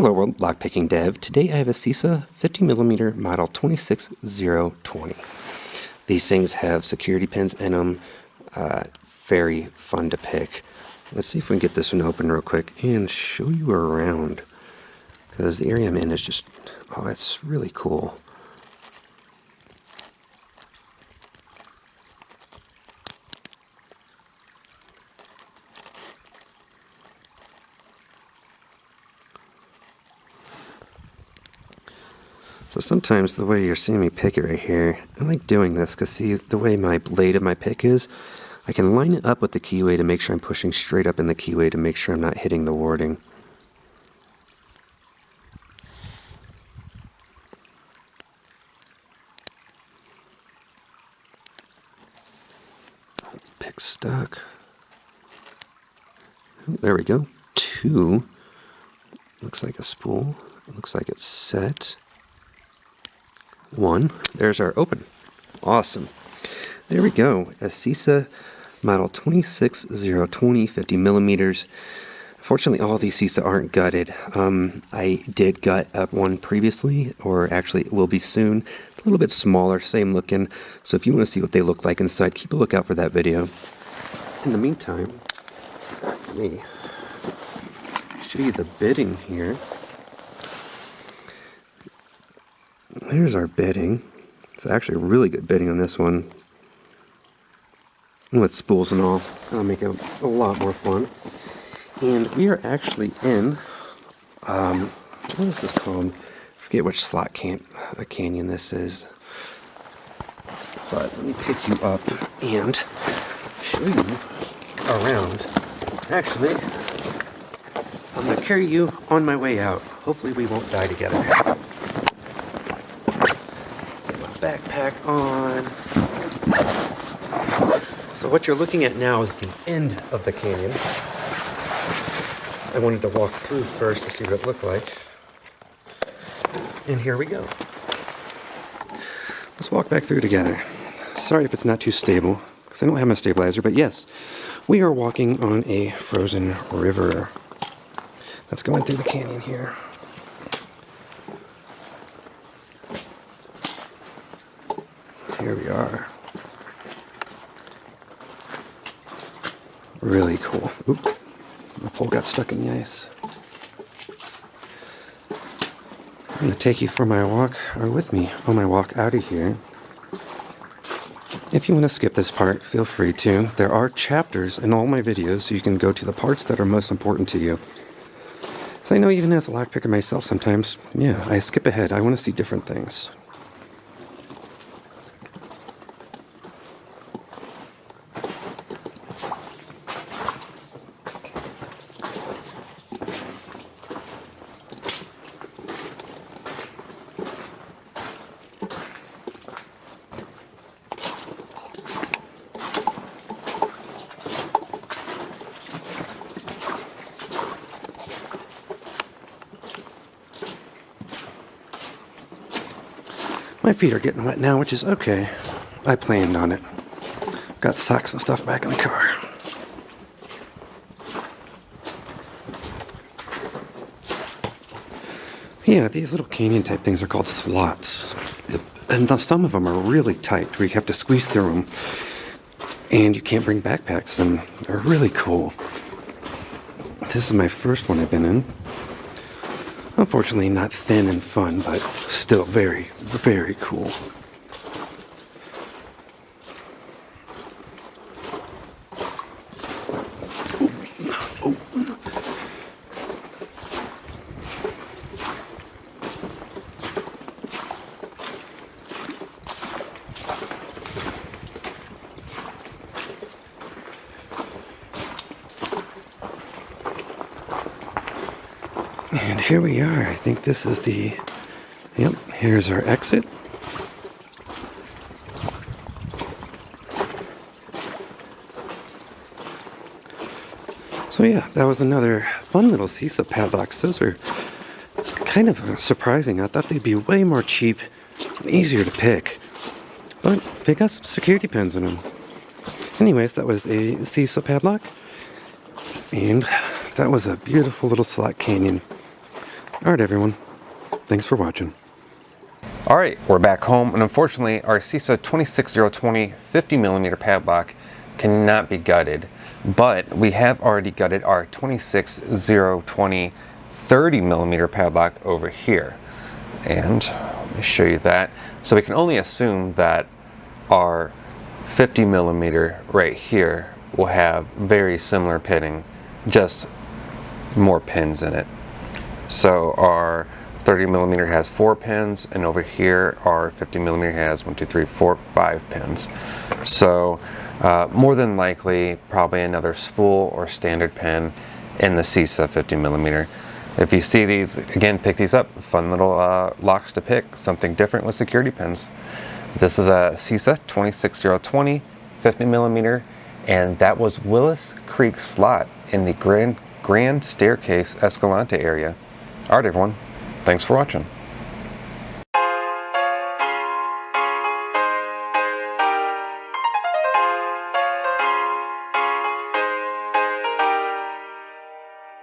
Hello World Lockpicking Dev. Today I have a CISA 50mm model 26020. These things have security pins in them. Uh, very fun to pick. Let's see if we can get this one open real quick and show you around. Because the area I'm in is just, oh, it's really cool. So sometimes the way you're seeing me pick it right here, I like doing this because see the way my blade of my pick is, I can line it up with the keyway to make sure I'm pushing straight up in the keyway to make sure I'm not hitting the warding. Pick stuck. There we go. Two. Looks like a spool. Looks like it's set one. There's our open. Awesome. There we go. A CISA model 26020 50 millimeters. Fortunately, all these CISA aren't gutted. Um, I did gut up one previously, or actually it will be soon. It's a little bit smaller, same looking. So if you want to see what they look like inside, keep a lookout for that video. In the meantime, let me show you the bitting here. There's our bedding. It's actually really good bedding on this one. With spools and all. That'll make it a lot more fun. And we are actually in, um, what is this called? I forget which slot can a canyon this is. But let me pick you up and show you around. Actually, I'm to carry you on my way out. Hopefully we won't die together backpack on. So what you're looking at now is the end of the canyon. I wanted to walk through first to see what it looked like. And here we go. Let's walk back through together. Sorry if it's not too stable, because I don't have my stabilizer, but yes, we are walking on a frozen river that's going through the canyon here. Here we are. Really cool. Oop, my pole got stuck in the ice. I'm to take you for my walk, or with me on my walk out of here. If you want to skip this part, feel free to. There are chapters in all my videos, so you can go to the parts that are most important to you. So I know even as a lockpicker myself sometimes, yeah, I skip ahead. I want to see different things. My feet are getting wet now, which is okay. I planned on it. Got socks and stuff back in the car. Yeah, these little canyon type things are called slots. And some of them are really tight where you have to squeeze through them. And you can't bring backpacks and they're really cool. This is my first one I've been in. Unfortunately, not thin and fun, but still very, very cool. And here we are. I think this is the, yep, here's our exit. So yeah, that was another fun little CISA padlocks. Those are kind of surprising. I thought they'd be way more cheap and easier to pick. But they got some security pins in them. Anyways, that was a CISA padlock. And that was a beautiful little slot canyon. All right, everyone. Thanks for watching. All right, we're back home, and unfortunately, our CISA 26020 50 millimeter padlock cannot be gutted, but we have already gutted our 26020 30 millimeter padlock over here. And let me show you that. So we can only assume that our 50 millimeter right here will have very similar pitting, just more pins in it. So our 30 millimeter has four pins, and over here our 50 millimeter has one, two, three, four, five pins. So uh, more than likely, probably another spool or standard pin in the CISA 50 millimeter. If you see these, again, pick these up. Fun little uh, locks to pick, something different with security pins. This is a CISA 26020 50 millimeter, and that was Willis Creek slot in the Grand, Grand Staircase Escalante area. All right, everyone. Thanks for watching.